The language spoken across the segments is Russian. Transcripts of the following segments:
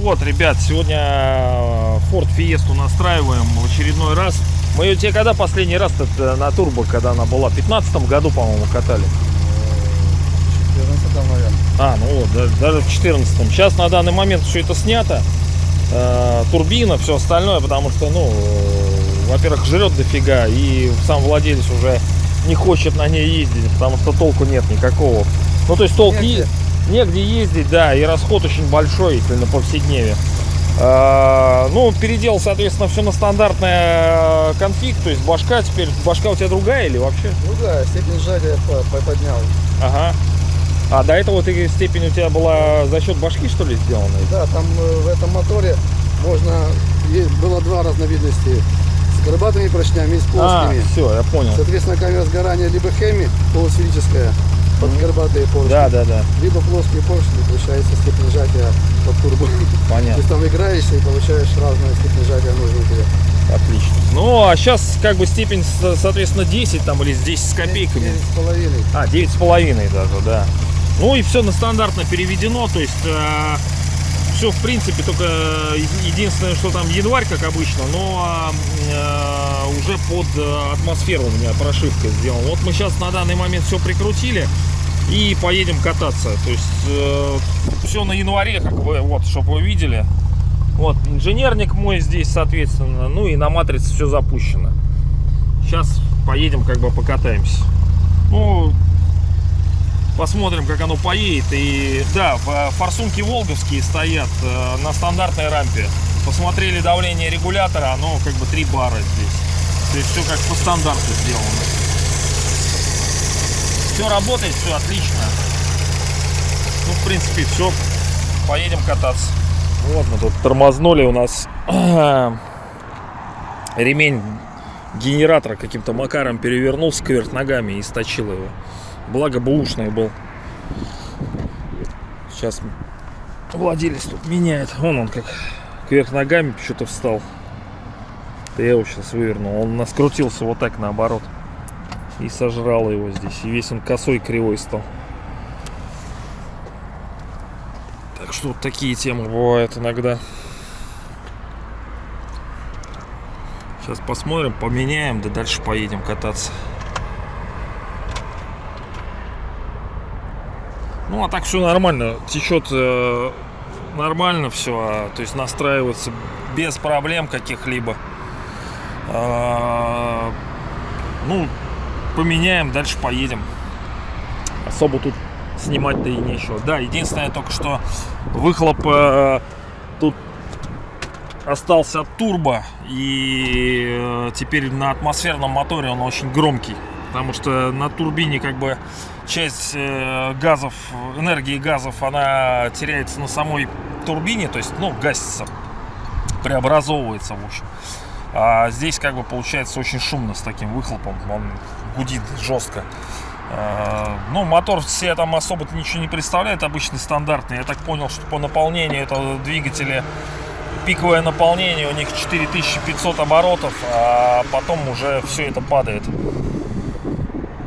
Вот, ребят, сегодня э, Ford Fiesta настраиваем в очередной раз. Мы ее тебе когда последний раз -то на турбо, когда она была? В 15 году, по-моему, катали. 14 наверное. А, ну вот, да- даже в 14 Сейчас на данный момент все это снято. Э, турбина, все остальное, потому что, ну, э, во-первых, жрет дофига, и сам владелец уже не хочет на ней ездить, потому что толку нет никакого. Ну, то есть толк Негде. негде ездить, да, и расход очень большой, если на повседневе. Э, ну, переделал, соответственно, все на стандартный э, конфиг, то есть башка теперь, башка у тебя другая или вообще? Ну да, степень сжатия по- поднял. Ага. А до этого ты степень у тебя была за счет башки, что ли, сделана? Да, там э, в этом моторе можно, было два разновидности. С горбатыми поршнями с А, плоскими. все, я понял. Соответственно, камера сгорания либо хеми полусферическая под горбатые поршни, Да, да, да, либо плоские поршни, получается степень сжатия под турбо. То понятно, есть там играешься и получаешь разную степень сжатия нужную тебе. отлично. Ну, а сейчас как бы степень, со- соответственно, 10 там или с 10 с копейками. Девять с половиной. А, 9 с половиной даже, да. Ну и все на стандартно переведено, то есть все в принципе, только еди- единственное, что там январь, как обычно, но э, уже под э, атмосферу у меня прошивка сделана. Вот мы сейчас на данный момент все прикрутили и поедем кататься. То есть все на январе, как бы, вот, чтобы вы видели. Вот, инженерник мой здесь, соответственно, ну и на матрице все запущено. Сейчас поедем, как бы покатаемся. Ну, посмотрим, как оно поедет. И да, в- форсунки волговские стоят э, на стандартной рампе. Посмотрели давление регулятора, оно как бы 3 бара здесь. То есть все как по стандарту сделано. Все работает, все отлично. Ну, в принципе, все. Поедем кататься. Вот мы тут тормознули у нас ремень генератора каким-то макаром перевернулся кверх ногами и сточил его. Благо бэушный был. Сейчас владелец тут меняет. Вон он как кверх ногами что-то встал. Да я его сейчас вывернул. Он наскрутился вот так наоборот. И сожрал его здесь. И весь он косой кривой стал. Так что вот такие темы бывают иногда. Сейчас посмотрим, поменяем, да дальше поедем кататься. Ну, а так все нормально. Течет э, нормально все. то есть настраивается без проблем каких-либо. А, ну, поменяем, дальше поедем. Особо тут снимать-то и нечего. Да, единственное только что выхлоп э, тут остался от турбо и э, теперь на атмосферном моторе он очень громкий потому что на турбине как бы часть э, газов энергии газов она теряется на самой турбине то есть ну гасится преобразовывается в общем а здесь как бы получается очень шумно с таким выхлопом он гудит жестко Э, ну, мотор все там особо ничего не представляет, обычный стандартный. Я так понял, что по наполнению этого двигателя пиковое наполнение у них 4500 оборотов, а потом уже все это падает.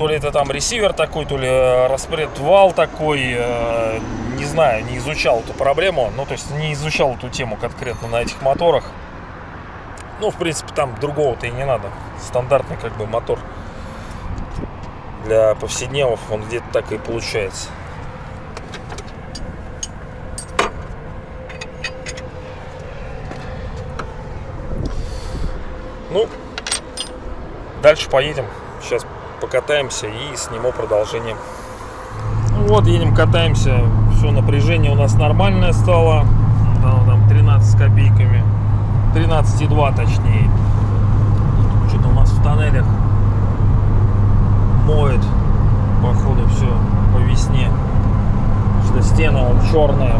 То ли это там ресивер такой, то ли распред вал такой, э, не знаю, не изучал эту проблему, ну то есть не изучал эту тему конкретно на этих моторах. Ну, в принципе, там другого-то и не надо. Стандартный как бы мотор для повседневов он где-то так и получается. Ну, дальше поедем. Сейчас покатаемся и сниму продолжение. Вот, едем, катаемся. Все, напряжение у нас нормальное стало. Да, ну, там 13 с копейками. 13,2 точнее. Что-то у нас в тоннелях моет. Походу все по весне. Что стена он черная.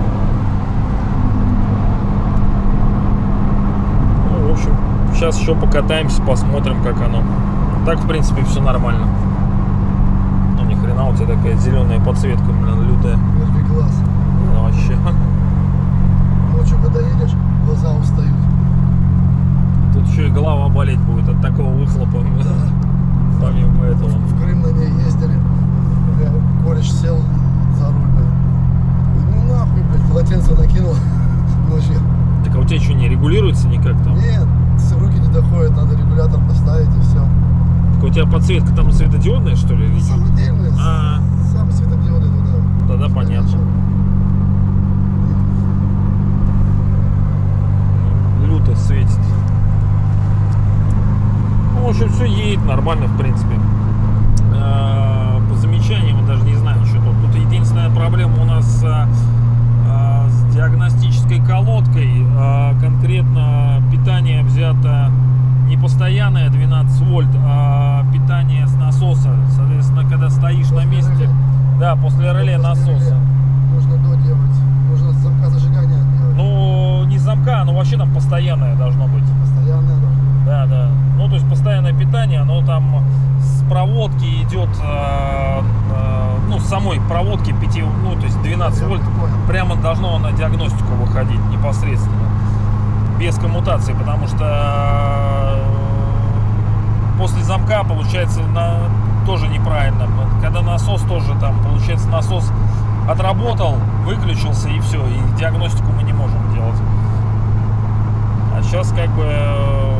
Ну, в общем, сейчас еще покатаемся, посмотрим, как оно так, в принципе, все нормально. Ну, ни хрена, у тебя такая зеленая подсветка, блин, лютая. Вырви глаз. Ну, вообще. Ночью, когда едешь, глаза устают. Тут еще и голова болеть будет от такого выхлопа. Да. Помимо этого. В Крым на ней ездили. Кореш сел за руль, блин. Ну, нахуй, блядь, полотенце накинул ночью. Так а у тебя что, не регулируется никак там? Нет, руки не доходят, надо регулятор поставить и все подсветка там светодиодная, что ли? или что? Самодельные, А, сам светодиоды туда. тогда понятно. Люто светит. Ну, в общем, все едет нормально, в принципе. Э, По замечаниям, даже не знаю, что тут. Тут единственная проблема у нас э, э, с диагностической колодкой. Конкретно питание взято не постоянное 12 вольт, а питание с насоса. Соответственно, когда стоишь на После месте, реле. да, после реле насоса. Можно доделать. Можно с замка зажигания делать. Ну, не замка, оно вообще там постоянное должно быть. Постоянное должно. Да, да. Ну, то есть постоянное питание, оно там с проводки идет, э, э, ну, с самой проводки 5, ну, то есть 12 Я вольт, понял. прямо должно на диагностику выходить непосредственно. Без коммутации, потому что после замка получается на, тоже неправильно. Когда насос тоже там, получается, насос отработал, выключился и все, и диагностику мы не можем делать. А сейчас как бы, э,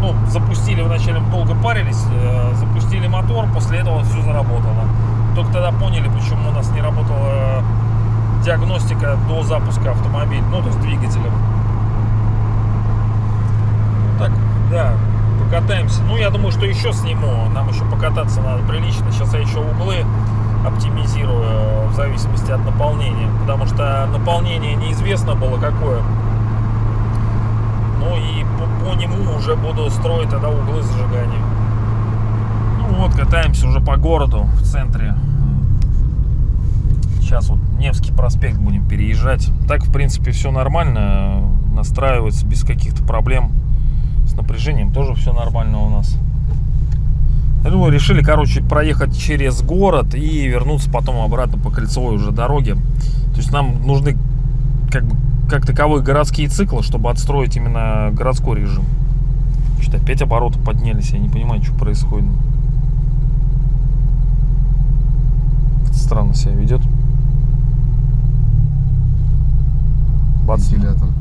ну, запустили, вначале долго парились, э, запустили мотор, после этого все заработало. Только тогда поняли, почему у нас не работала э, диагностика до запуска автомобиля, ну, то есть двигателя. Так, да, покатаемся. Ну, я думаю, что еще сниму. Нам еще покататься надо прилично. Сейчас я еще углы оптимизирую э, в зависимости от наполнения. Потому что наполнение неизвестно было какое. Ну и по, по нему уже буду строить тогда углы зажигания. Ну вот, катаемся уже по городу в центре. Сейчас вот Невский проспект будем переезжать. Так, в принципе, все нормально. Настраивается без каких-то проблем. Тоже все нормально у нас. Ну, решили, короче, проехать через город и вернуться потом обратно по кольцевой уже дороге. То есть нам нужны как бы как таковые городские циклы, чтобы отстроить именно городской режим. Что-то опять обороты поднялись, я не понимаю, что происходит. Как-то странно себя ведет. Бац, Вентилятор.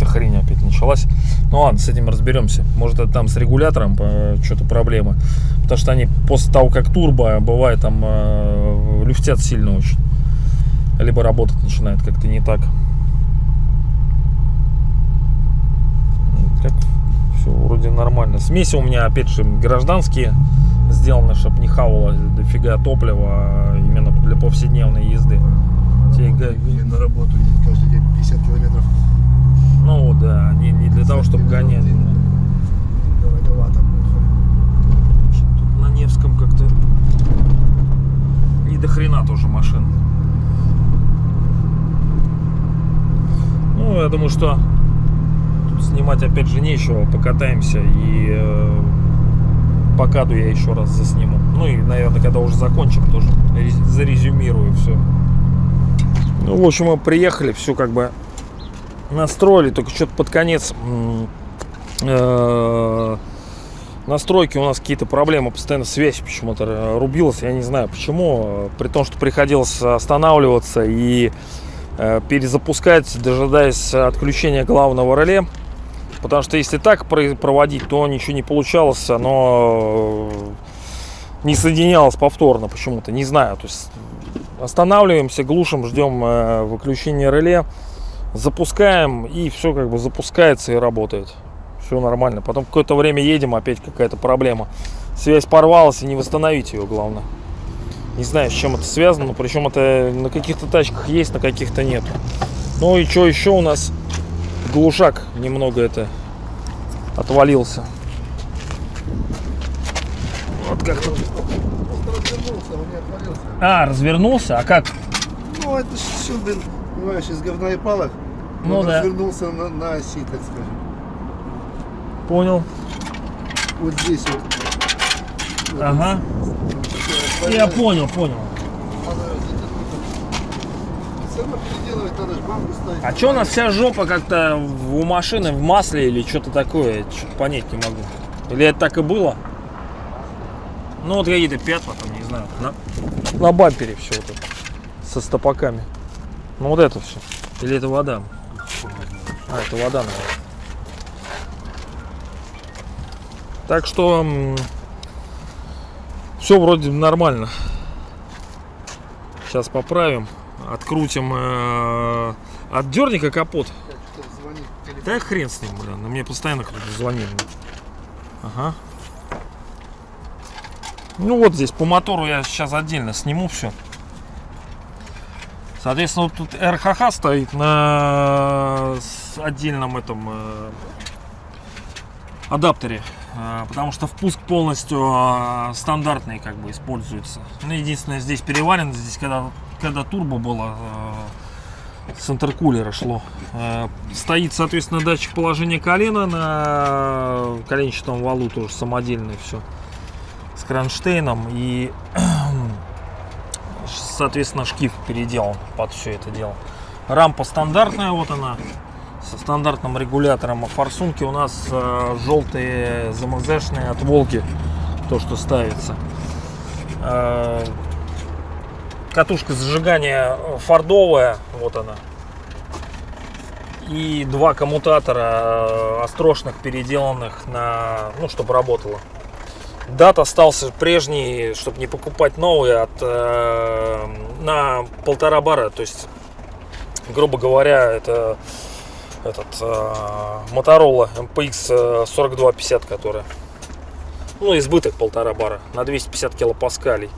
Какая-то хрень опять началась. Ну ладно, с этим разберемся. Может это там с регулятором э, что-то проблема. Потому что они после того, как турбо, бывает там э, люфтят сильно очень. Либо работать начинает как-то не так. Как все вроде нормально. Смеси у меня опять же гражданские сделаны, чтобы не хавало дофига топлива а именно для повседневной езды. Те га- И на работу едет каждый день 50 километров. Ну да, не, не для того, чтобы гонять. Тут на Невском как-то не до хрена тоже машин. Ну, я думаю, что тут снимать опять же нечего. Покатаемся и э, по каду я еще раз засниму. Ну и, наверное, когда уже закончим, тоже рез- зарезюмирую все. Ну, в общем, мы приехали, все как бы настроили, только что-то под конец э, настройки у нас какие-то проблемы, постоянно связь почему-то э, рубилась, я не знаю почему, э, при том, что приходилось останавливаться и перезапускать, дожидаясь отключения главного реле, потому что если так про- проводить, то ничего не получалось, оно не соединялось повторно почему-то, не знаю, то есть останавливаемся, глушим, ждем выключения реле, запускаем и все как бы запускается и работает. Все нормально. Потом какое-то время едем, опять какая-то проблема. Связь порвалась и не восстановить ее, главное. Не знаю, с чем это связано, но причем это на каких-то тачках есть, на каких-то нет. Ну и что еще у нас? Глушак немного это отвалился. Вот как тут. Просто развернулся, он не отвалился. А, развернулся? А как? Ну, это все, блин, понимаешь, из говна и палок. Ну он да. развернулся на, на оси, так скажем. Понял. Вот здесь вот. Вот Ага. он Я понял, понял. А что у нас вся жопа как-то у машины в масле или что-то такое? Что-то понять не могу. Или это так и было? Ну вот какие-то пятна там, не знаю. На, на бампере все вот это. Со стопаками. Ну вот это все. Или это вода? А, это вода, наверное. Так что все вроде нормально. Сейчас поправим, открутим, э, капот. Что-то звонит телефон. Да хрен с ним, блин, мне постоянно кто-то звонит. Ага. Ну вот здесь по мотору я сейчас отдельно сниму все. Соответственно, вот тут РХХ стоит на отдельном этом э, адаптере, э, потому что впуск полностью э, стандартный как бы используется. Ну, единственное, здесь переварено, здесь когда, когда турбо было, с интеркулера шло. Стоит, соответственно, датчик положения колена на коленчатом валу, тоже самодельный все. С кронштейном и, соответственно, шкив переделан под все это дело. Рампа стандартная, вот она, со стандартным регулятором. А форсунки у нас э, желтые ЗМЗшные от Волги, то, что ставится. Э, катушка зажигания фордовая, вот она. И два коммутатора э, острошных, переделанных на, ну, чтобы работало. Дат остался прежний, чтобы не покупать новый, от, э, на полтора бара. То есть, грубо говоря, это этот э, Motorola MPX 4250, которая. Ну, избыток полтора бара на 250 килопаскалей.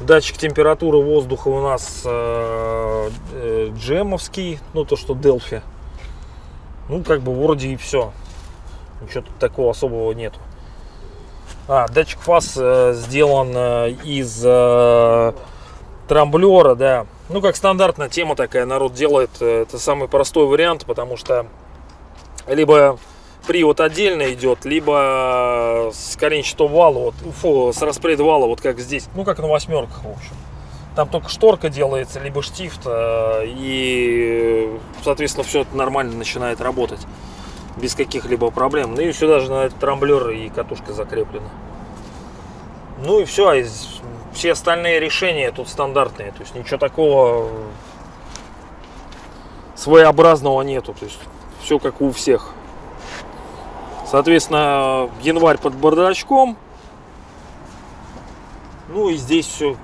Датчик температуры воздуха у нас э, э, джемовский, ну то, что Delphi. Ну, как бы вроде и все. Ничего тут такого особого нету. А, датчик фаз э, сделан э, из э, трамблера, да. Ну, как стандартная тема такая, народ делает. э, Это самый простой вариант, потому что либо привод отдельно идет, либо с коленчатого вала, вот, фу, с распред вала, вот как здесь, ну, как на восьмерках, в общем. Там только шторка делается, либо штифт, э, и, соответственно, все это нормально начинает работать без каких-либо проблем. Ну и сюда же на этот трамблер и катушка закреплена. Ну и все, из- все остальные решения тут стандартные, то есть ничего такого своеобразного нету, то есть все как у всех. Соответственно, январь под бардачком. Ну и здесь все.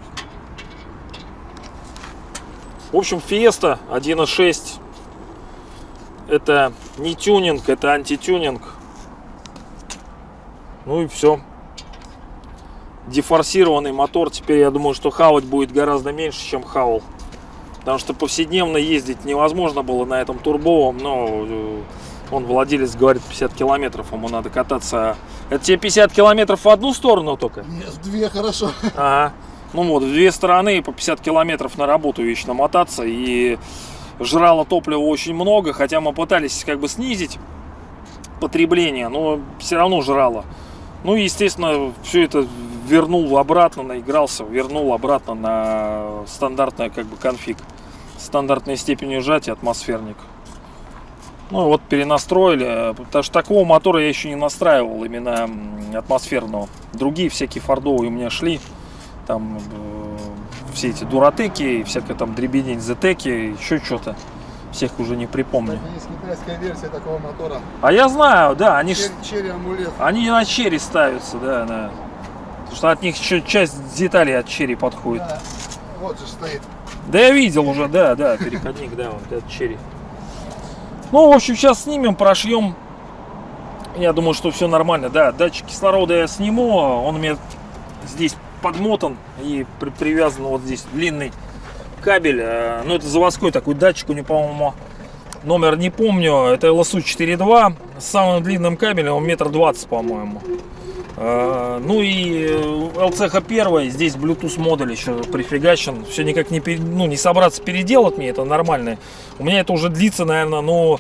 В общем, Fiesta 1.6 это не тюнинг, это антитюнинг. Ну и все. Дефорсированный мотор. Теперь я думаю, что хавать будет гораздо меньше, чем хавал. Потому что повседневно ездить невозможно было на этом турбовом, но э, он владелец говорит 50 километров, ему надо кататься. Это тебе 50 километров в одну сторону только? Нет, две хорошо. Ага. Ну вот, в две стороны по 50 километров на работу вечно мотаться. И жрало топлива очень много, хотя мы пытались как бы снизить потребление, но все равно жрало. Ну и, естественно, все это вернул обратно, наигрался, вернул обратно на стандартный как бы конфиг. Стандартной степени сжатия атмосферник. Ну вот перенастроили, потому что такого мотора я еще не настраивал, именно атмосферного. Другие всякие фордовые у меня шли, там э, все эти дуратеки, всякая там дребедень зетеки, еще что-то. Всех уже не припомню. Кстати, есть китайская версия такого мотора. А я знаю, да, они, Чер- Черри амулет. они на черри ставятся, да, да. Потому что от них еще часть деталей от черри подходит. Да. Вот же стоит. Да я видел уже, да, да, переходник, да, вот этот черри. Ну, в общем, сейчас снимем, прошьем. Я думаю, что все нормально. Да, датчик кислорода я сниму. Он у меня здесь подмотан и при- привязан вот здесь длинный кабель. Э, Ну, это заводской такой датчик. У него, по-моему, номер не помню. Это LSU 4.2 с самым длинным кабелем. Он метр двадцать, по-моему. Э, Ну и LCH 1, здесь Bluetooth модуль еще прифигачен. Все никак не, ну, не собраться переделать мне, это нормально. У меня это уже длится, наверное, ну,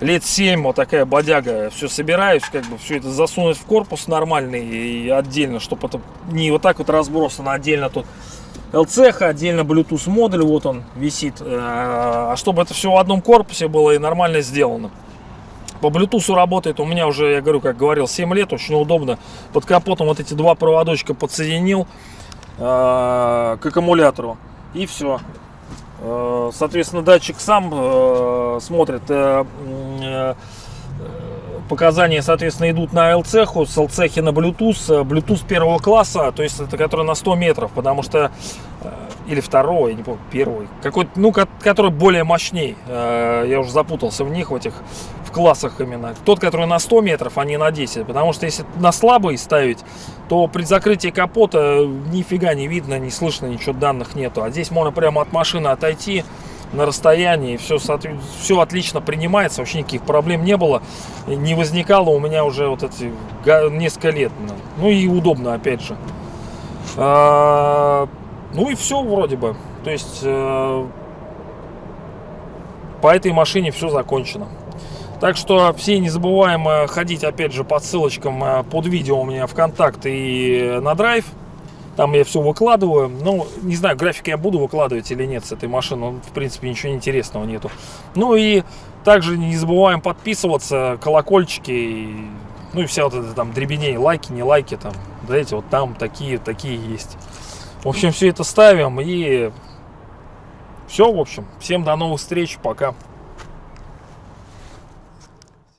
лет 7, вот такая бодяга. Все собираюсь, как бы все это засунуть в корпус нормальный и отдельно, чтобы это не вот так вот разбросано отдельно тут. LCH, отдельно Bluetooth модуль, вот он висит. Э, А чтобы это все в одном корпусе было и нормально сделано. По Bluetooth работает у меня уже, я говорю, как говорил, 7 лет, очень удобно. Под капотом вот эти два проводочка подсоединил э, к аккумулятору. И все. Соответственно, датчик сам э, смотрит э, э, показания, соответственно, идут на LCH, с LCH на Bluetooth, Bluetooth первого класса, то есть это который на 100 метров, потому что э, или второй, я не помню, первый, какой-то, ну, ко- который более мощней. Э, Я уже запутался в них, в этих, в классах именно. Тот, который на 100 метров, а не на 10. Потому что если на слабый ставить, то при закрытии капота нифига не видно, не слышно, ничего данных нету. А здесь можно прямо от машины отойти на расстоянии, все, все отлично принимается, вообще никаких проблем не было, не возникало у меня уже вот эти несколько лет. Ну и удобно, опять же. А, ну и все вроде бы. То есть э, по этой машине все закончено. Так что все не забываем э, ходить опять же по ссылочкам э, под видео у меня ВКонтакт и на драйв. Там я все выкладываю. Ну, не знаю, график я буду выкладывать или нет с этой машины. В принципе, ничего интересного нету. Ну и также не забываем подписываться, колокольчики, и, ну и вся вот эта там дребедень, лайки, не лайки там. Знаете, вот там такие, такие есть. В общем, все это ставим и все, в общем. Всем до новых встреч, пока.